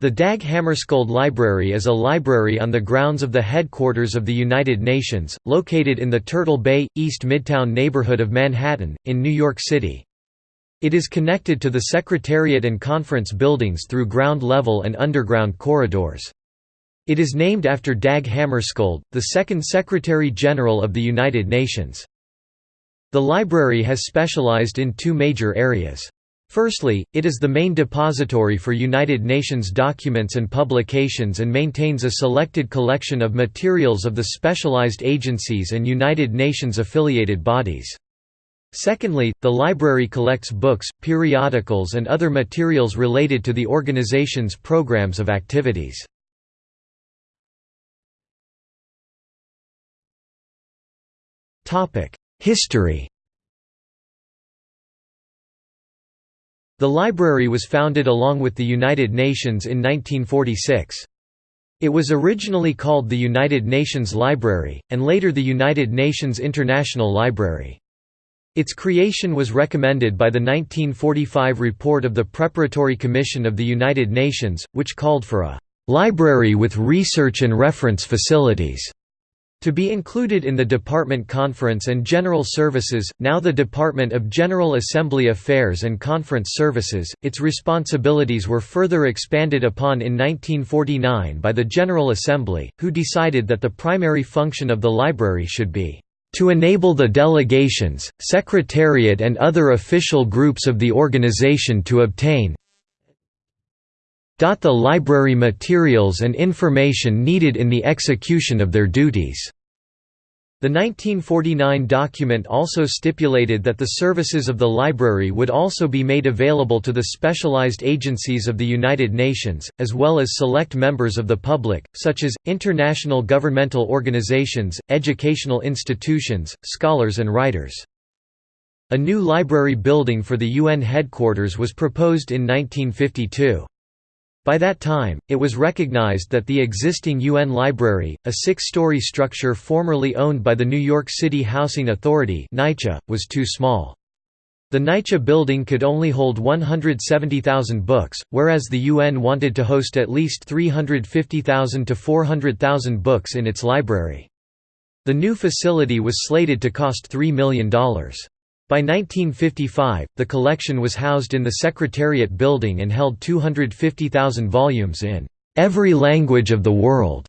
The Dag Hammarskjöld Library is a library on the grounds of the headquarters of the United Nations, located in the Turtle Bay, East Midtown neighborhood of Manhattan, in New York City. It is connected to the Secretariat and Conference buildings through ground-level and underground corridors. It is named after Dag Hammarskjöld, the second Secretary-General of the United Nations. The library has specialized in two major areas. Firstly, it is the main depository for United Nations documents and publications and maintains a selected collection of materials of the specialized agencies and United Nations affiliated bodies. Secondly, the library collects books, periodicals and other materials related to the organization's programs of activities. History The library was founded along with the United Nations in 1946. It was originally called the United Nations Library, and later the United Nations International Library. Its creation was recommended by the 1945 report of the Preparatory Commission of the United Nations, which called for a «library with research and reference facilities» To be included in the Department Conference and General Services, now the Department of General Assembly Affairs and Conference Services, its responsibilities were further expanded upon in 1949 by the General Assembly, who decided that the primary function of the library should be to enable the delegations, secretariat and other official groups of the organization to obtain the library materials and information needed in the execution of their duties. The 1949 document also stipulated that the services of the library would also be made available to the specialized agencies of the United Nations, as well as select members of the public, such as, international governmental organizations, educational institutions, scholars and writers. A new library building for the UN headquarters was proposed in 1952. By that time, it was recognized that the existing UN Library, a six-story structure formerly owned by the New York City Housing Authority was too small. The NYCHA building could only hold 170,000 books, whereas the UN wanted to host at least 350,000 to 400,000 books in its library. The new facility was slated to cost $3 million. By 1955, the collection was housed in the Secretariat building and held 250,000 volumes in every language of the world,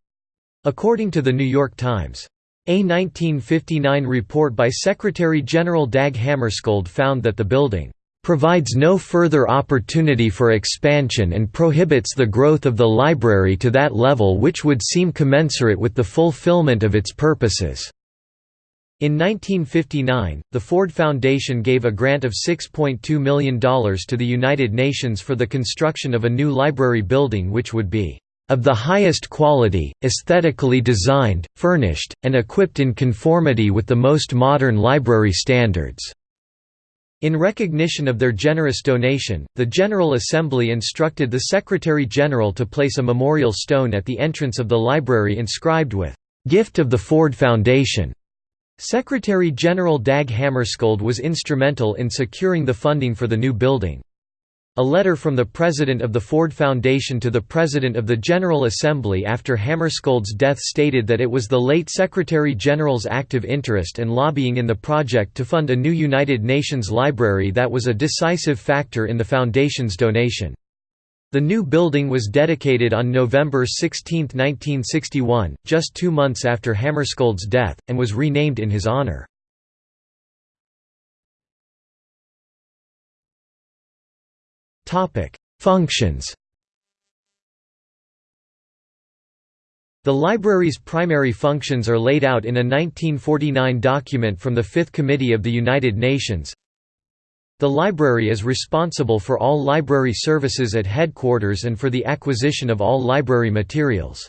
according to the New York Times. A 1959 report by Secretary-General Dag Hammarskjöld found that the building provides no further opportunity for expansion and prohibits the growth of the library to that level which would seem commensurate with the fulfillment of its purposes. In 1959, the Ford Foundation gave a grant of $6.2 million to the United Nations for the construction of a new library building which would be of the highest quality, aesthetically designed, furnished, and equipped in conformity with the most modern library standards." In recognition of their generous donation, the General Assembly instructed the Secretary-General to place a memorial stone at the entrance of the library inscribed with, "'Gift of the Ford Foundation' Secretary-General Dag Hammarskjöld was instrumental in securing the funding for the new building. A letter from the president of the Ford Foundation to the president of the General Assembly after Hammarskjöld's death stated that it was the late Secretary-General's active interest and lobbying in the project to fund a new United Nations library that was a decisive factor in the Foundation's donation. The new building was dedicated on November 16, 1961, just two months after Hammarskjöld's death, and was renamed in his honor. Functions The library's primary functions are laid out in a 1949 document from the Fifth Committee of the United Nations the library is responsible for all library services at headquarters and for the acquisition of all library materials.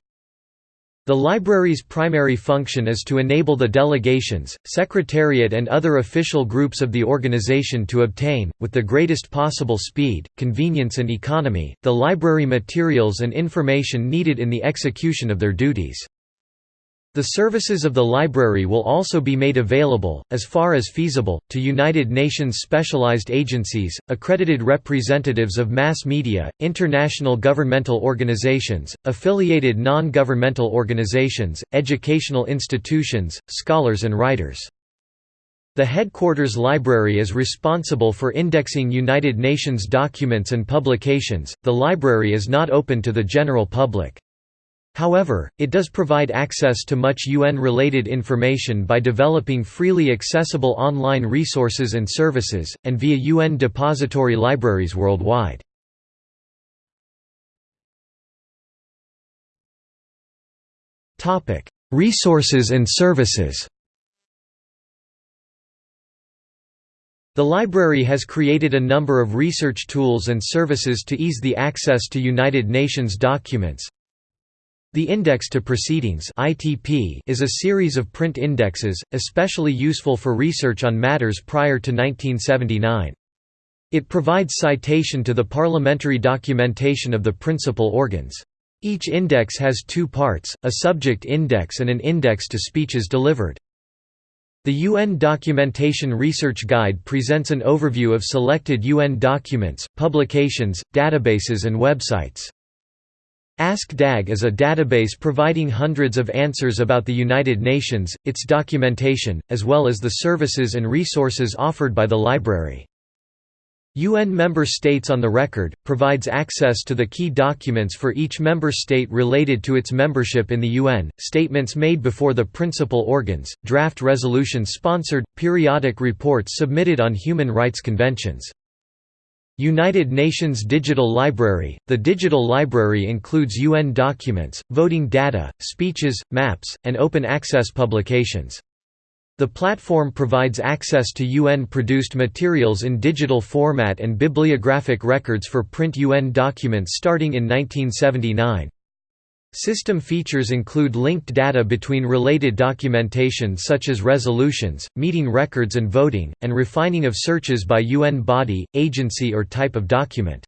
The library's primary function is to enable the delegations, secretariat and other official groups of the organization to obtain, with the greatest possible speed, convenience and economy, the library materials and information needed in the execution of their duties. The services of the library will also be made available, as far as feasible, to United Nations specialized agencies, accredited representatives of mass media, international governmental organizations, affiliated non-governmental organizations, educational institutions, scholars and writers. The headquarters library is responsible for indexing United Nations documents and publications. The library is not open to the general public. However, it does provide access to much UN-related information by developing freely accessible online resources and services, and via UN depository libraries worldwide. Resources and services The library has created a number of research tools and services to ease the access to United Nations documents, the Index to Proceedings (ITP) is a series of print indexes, especially useful for research on matters prior to 1979. It provides citation to the parliamentary documentation of the principal organs. Each index has two parts, a subject index and an index to speeches delivered. The UN Documentation Research Guide presents an overview of selected UN documents, publications, databases and websites. Ask DAG is a database providing hundreds of answers about the United Nations, its documentation, as well as the services and resources offered by the library. UN Member States on the Record, provides access to the key documents for each member state related to its membership in the UN, statements made before the principal organs, draft resolutions sponsored, periodic reports submitted on human rights conventions. United Nations Digital Library – The digital library includes UN documents, voting data, speeches, maps, and open access publications. The platform provides access to UN-produced materials in digital format and bibliographic records for print UN documents starting in 1979. System features include linked data between related documentation such as resolutions, meeting records and voting, and refining of searches by UN body, agency or type of document.